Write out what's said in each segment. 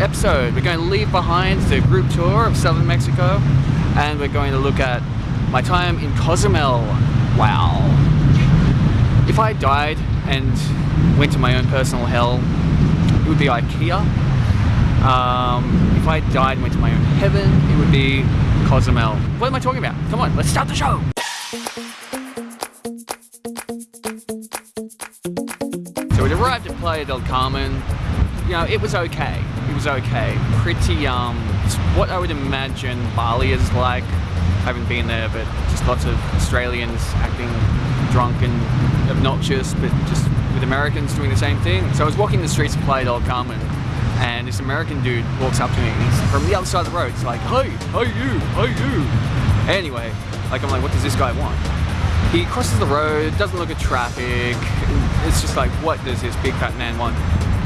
episode. We're going to leave behind the group tour of southern Mexico and we're going to look at my time in Cozumel. Wow. If I died and went to my own personal hell, it would be IKEA. Um, if I died and went to my own heaven, it would be Cozumel. What am I talking about? Come on, let's start the show! So we arrived at Playa del Carmen. You know, it was okay. It was okay. Pretty, um, what I would imagine Bali is like. I haven't been there, but just lots of Australians acting drunk and obnoxious, but just with Americans doing the same thing. So I was walking the streets of Playa del Carmen, and this American dude walks up to me, he's from the other side of the road. It's like, hey, hey you, hey you. Anyway, like I'm like, what does this guy want? He crosses the road, doesn't look at traffic. It's just like, what does this big fat man want?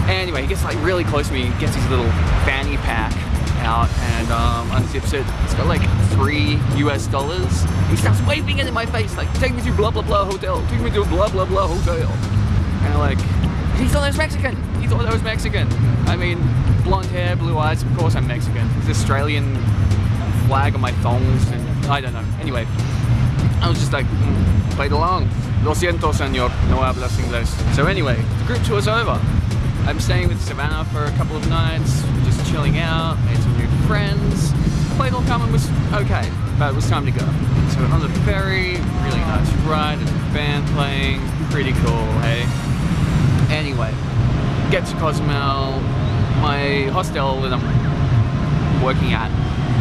Anyway, he gets like really close to me, gets his little fanny pack out and um, unzips it. It's got like three US dollars. He starts waving it in my face, like, take me to blah blah blah hotel, take me to blah blah blah hotel. And I'm like, he thought I was Mexican. He thought I was Mexican. I mean, blonde hair, blue eyes, of course I'm Mexican. This Australian flag on my thongs and I don't know. Anyway, I was just like, mm, played along. Lo siento, senor, no hablas inglés. So anyway, the group tour's over. I'm staying with Savannah for a couple of nights, just chilling out, made some new friends. Playa del Carmen was okay, but it was time to go. So on the ferry, really nice ride, and band playing, pretty cool, hey? Anyway, get to Cozumel. My hostel that I'm working at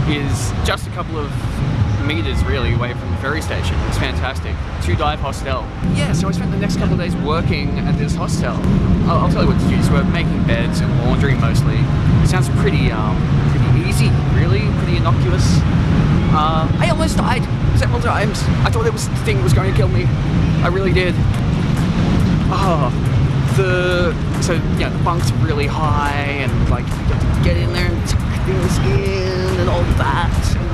is just a couple of meters really away from the ferry station. It's fantastic. Two dive hostel. Yeah, so I spent the next couple of days working at this hostel. I'll, I'll tell you what to do. So we're making beds and laundry mostly. It sounds pretty, um, pretty easy, really, pretty innocuous. Uh, I almost died several times. I thought it was the thing was going to kill me. I really did. Oh, the so yeah, the bunk's really high and like you get in there and tuck things in and all that.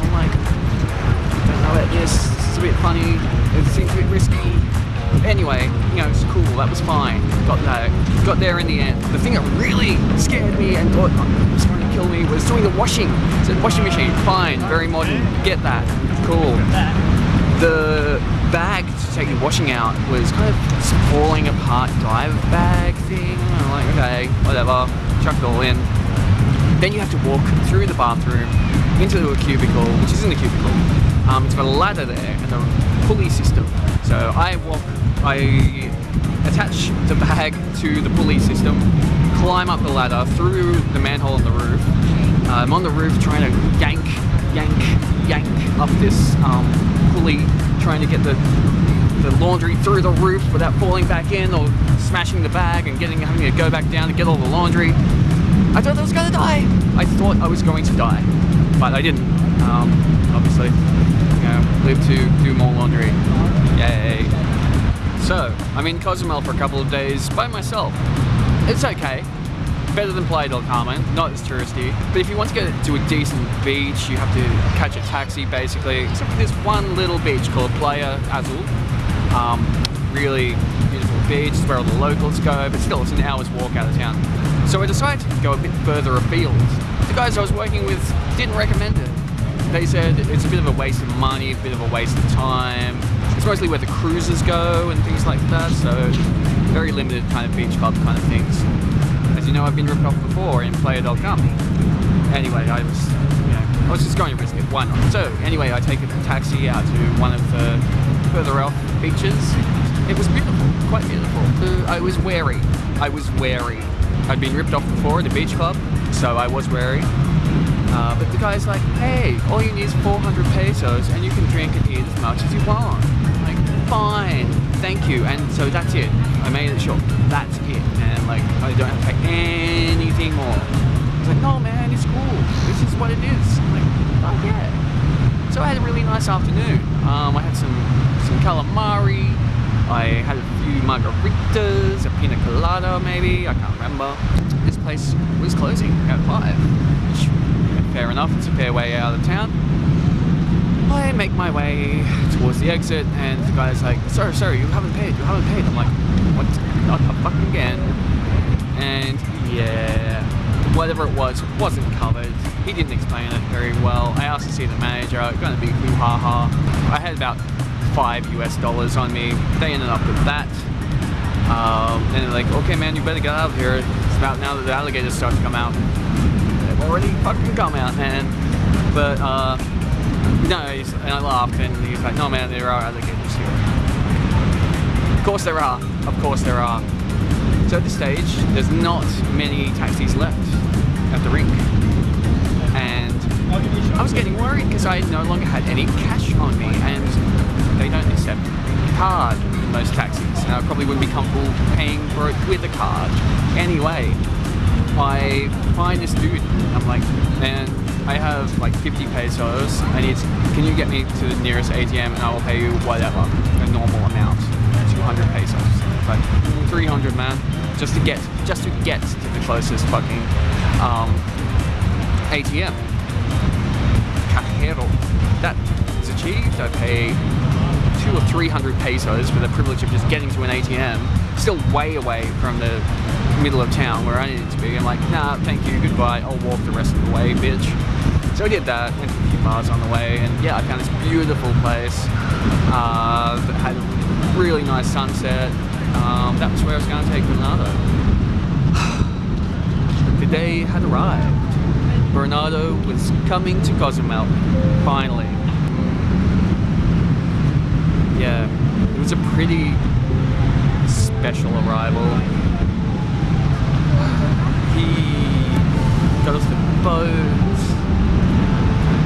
I. It's a bit funny. It seems a bit risky. Anyway, you know, it's cool. That was fine. Got there. Got there in the end. The thing that really scared me and thought oh, was going to kill me was doing the washing. So washing machine, fine, very modern. Get that. Cool. The bag to take the washing out was kind of falling apart dive bag thing. I'm like, okay, whatever, chuck it all in. Then you have to walk through the bathroom into a cubicle, which is in the cubicle. Um, it's got a ladder there and a pulley system. So I walk, I attach the bag to the pulley system, climb up the ladder through the manhole in the roof. Uh, I'm on the roof trying to yank, yank, yank up this um, pulley, trying to get the the laundry through the roof without falling back in or smashing the bag and getting having to go back down to get all the laundry. I thought I was gonna die. I thought I was going to die, but I didn't. Um, obviously, live to do more laundry. Yay! So I'm in Cozumel for a couple of days by myself. It's okay. Better than Playa del Carmen, not as touristy. But if you want to get to a decent beach, you have to catch a taxi basically. Except for this one little beach called Playa Azul. Um, really beautiful beach, it's where all the locals go, but still it's an hour's walk out of town. So I decided to go a bit further afield. The guys I was working with didn't recommend it. They said it's a bit of a waste of money, a bit of a waste of time. It's mostly where the cruisers go and things like that, so very limited kind of beach club kind of things. As you know, I've been ripped off before in Playa del Carmen. Anyway, I was, you know, I was just going to risk it. Why not? So anyway, I take a taxi out to one of the further off beaches. It was beautiful, quite beautiful. Uh, I was wary. I was wary. I'd been ripped off before at a beach club, so I was wary. Uh, but the guy's like, hey, all you need is 400 pesos and you can drink and eat as much as you want. I'm like, fine, thank you. And so that's it. I made it short. That's it. And like, I don't have to pay anything more. He's like, no man, it's cool. This is what it is. I'm like, oh yeah. So I had a really nice afternoon. Um, I had some, some calamari. I had a few margaritas, a pina colada maybe, I can't remember. This place was closing at 5, which, fair enough, it's a fair way out of town. I make my way towards the exit and the guy's like, sorry, sorry, you haven't paid, you haven't paid. I'm like, what, not fucking again. And yeah, whatever it was wasn't covered. He didn't explain it very well. I asked to see the manager, going to be hoo ha ha. I had about five US dollars on me. They ended up with that. Um, and they're like, okay man, you better get out of here. It's about now that the alligators start to come out. Already fucking come out, man. But, uh, no, and I laughed and he's like, no man, there are alligators here. Of course there are, of course there are. So at this stage, there's not many taxis left at the rink. And I was getting worried because I no longer had any cash on me and they don't accept card in most taxis. And I probably wouldn't be comfortable paying for it with a card. Anyway, I find this dude. I'm like, man, I have like 50 pesos. I need, can you get me to the nearest ATM and I will pay you whatever, a normal amount, 200 pesos. Like 300 man, just to get, just to get to the closest fucking um, ATM. Cajero. That is achieved. I pay two or 300 pesos for the privilege of just getting to an ATM. Still way away from the middle of town where I needed to be. I'm like, nah, thank you, goodbye. I'll walk the rest of the way, bitch. So I did that, went a few miles on the way, and yeah, I found this beautiful place uh, that had a really nice sunset. Um, that was where I was going to take Bernardo. the day had arrived. Bernardo was coming to Cozumel, finally. Yeah, it was a pretty special arrival. He got off the boat,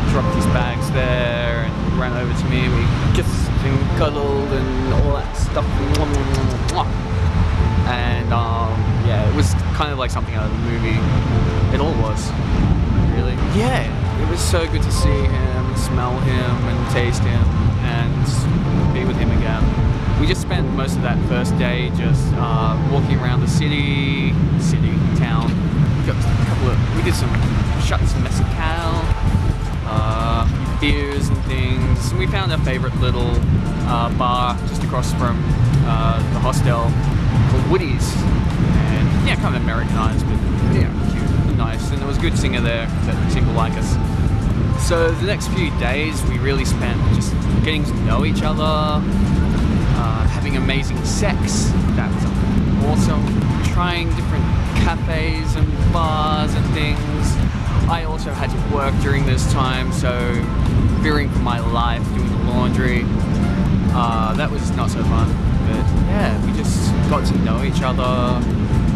dropped his bags there, and ran over to me, and we kissed and cuddled and all that stuff. And um, yeah, it was kind of like something out of the movie. It all was, really. Yeah, it was so good to see him, smell him, and taste him, and be with him again. We just spent most of that first day just uh, walking around the city, city, town. We got a couple of, we did some shots of mezcal, uh, beers and things. And we found our favorite little uh, bar just across from uh, the hostel called Woody's. And yeah, kind of Americanized, but yeah, cute and nice. And there was a good singer there that seemed to like us. So the next few days we really spent just getting to know each other, uh, having amazing sex. That was awesome. Trying different cafes and bars and things. I also had to work during this time, so fearing for my life, doing the laundry. Uh, that was not so fun. But yeah, we just got to know each other.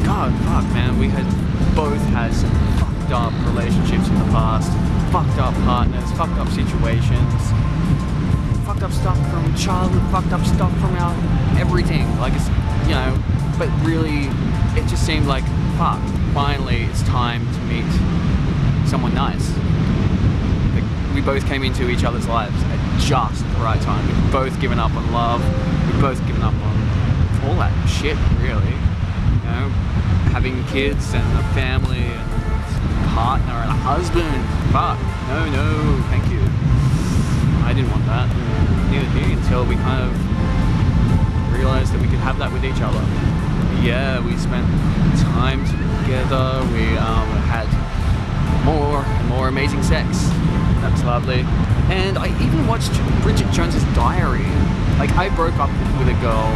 God, fuck, man, we had both had some fucked up relationships in the past, fucked up partners, fucked up situations, fucked up stuff from childhood, fucked up stuff from our everything. Like it's, you know, but really, it just seemed like, fuck, finally it's time to meet someone nice. We both came into each other's lives at just the right time. We've both given up on love. We've both given up on all that shit, really. You know, having kids and a family and a partner and a husband. Fuck, no, no, thank you. I didn't want that. Neither did he until we kind of realized that we could have that with each other. Yeah, we spent time together. We um, had more and more amazing sex. That's lovely. And I even watched Bridget Jones's Diary. Like I broke up with a girl.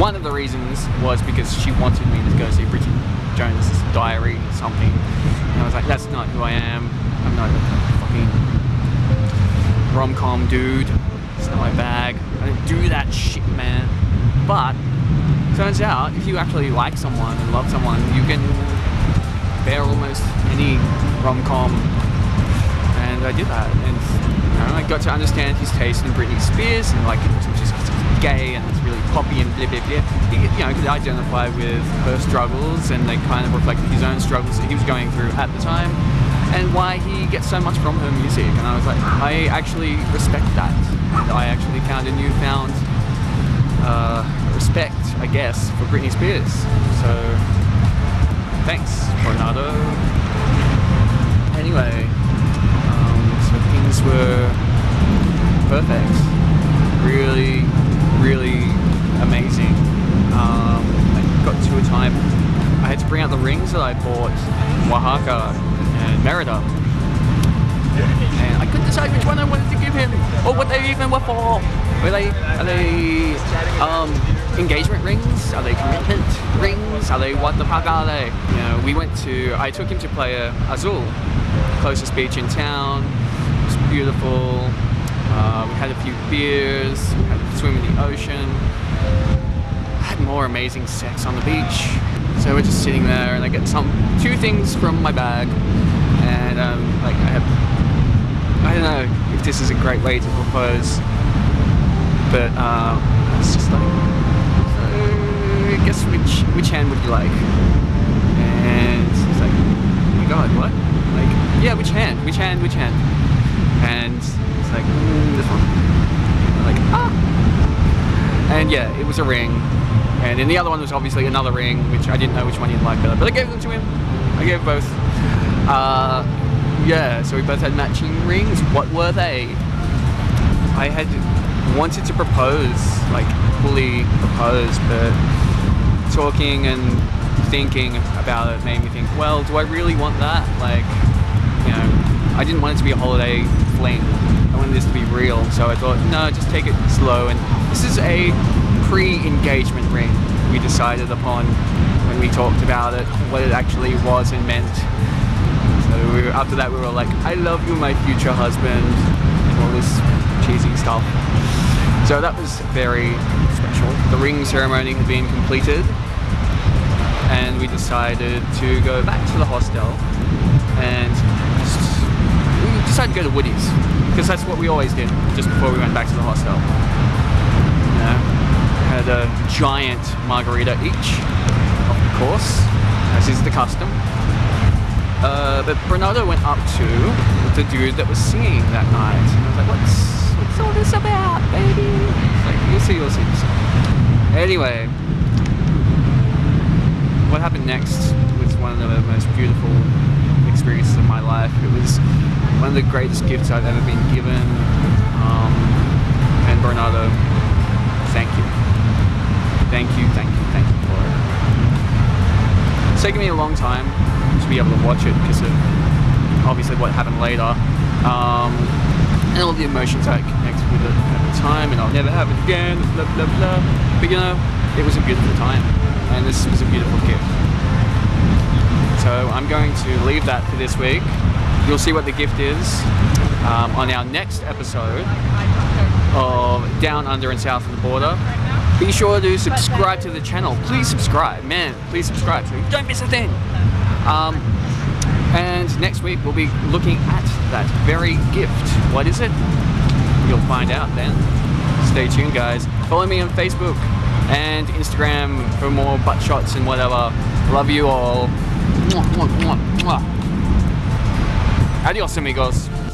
One of the reasons was because she wanted me to go see Bridget Jones's Diary or something. And I was like, that's not who I am. I'm not a fucking rom-com dude. It's not my bag. I don't do that shit, man. But turns out, if you actually like someone and love someone, you can bear almost any rom-com. And I did that, and you know, I got to understand his taste in Britney Spears, and like which is gay and it's really poppy and blah blah blah. You know, could identify with her struggles, and they kind of reflected his own struggles that he was going through at the time, and why he gets so much from her music. And I was like, I actually respect that, and I actually found a newfound uh, respect, I guess, for Britney Spears. So thanks, Bernardo. Anyway, um, so things were perfect. Really, really amazing. Um, I got to a time, I had to bring out the rings that I bought in Oaxaca and Merida. And I couldn't decide which one I wanted to give him, or what they even were for. Were they, are they um, engagement rings? Are they commitment rings? Are they, what the fuck are they? You know, we went to, I took him to Playa Azul, closest beach in town. It was beautiful. Uh, we had a few beers, we had a swim in the ocean I had more amazing sex on the beach. So we're just sitting there and I get some two things from my bag and um, like I have I don't know if this is a great way to propose but uh, it's just like so I guess which which hand would you like? And it's like oh my god what? Like yeah which hand? Which hand? Which hand? And it's like this one. Like ah and yeah it was a ring and then the other one was obviously another ring, which I didn't know which one he'd like better. But I gave them to him. I gave both. Uh, yeah, so we both had matching rings. What were they? I had wanted to propose, like fully propose, but talking and thinking about it made me think, well, do I really want that? Like, you know, I didn't want it to be a holiday fling. I wanted this to be real. So I thought, no, just take it slow. And this is a pre-engagement ring we decided upon when we talked about it, what it actually was and meant. We were, after that we were like, I love you my future husband, and all this cheesy stuff. So that was very special. The ring ceremony had been completed and we decided to go back to the hostel and just, we decided to go to Woody's because that's what we always did just before we went back to the hostel. You know, had a giant margarita each, of course, as is the custom. Uh, but Bernardo went up to the dude that was singing that night. And I was like, what's, what's all this about, baby? Like, you'll see, you'll see, you'll see. Anyway, what happened next was one of the most beautiful experiences of my life. It was one of the greatest gifts I've ever been given. Um, and Bernardo, thank you. Thank you, thank you, thank you for it. It's taken me a long time to be able to watch it because of obviously what happened later. Um, and all the emotions I connected with it at the time and I'll never have it again, blah, blah, blah. But you know, it was a beautiful time and this was a beautiful gift. So I'm going to leave that for this week. You'll see what the gift is um, on our next episode of Down Under and South of the Border. Be sure to subscribe to the channel. Please subscribe, man. Please subscribe so you don't miss a thing. Um, and next week we'll be looking at that very gift. What is it? You'll find out then. Stay tuned, guys. Follow me on Facebook and Instagram for more butt shots and whatever. Love you all. Adios, amigos.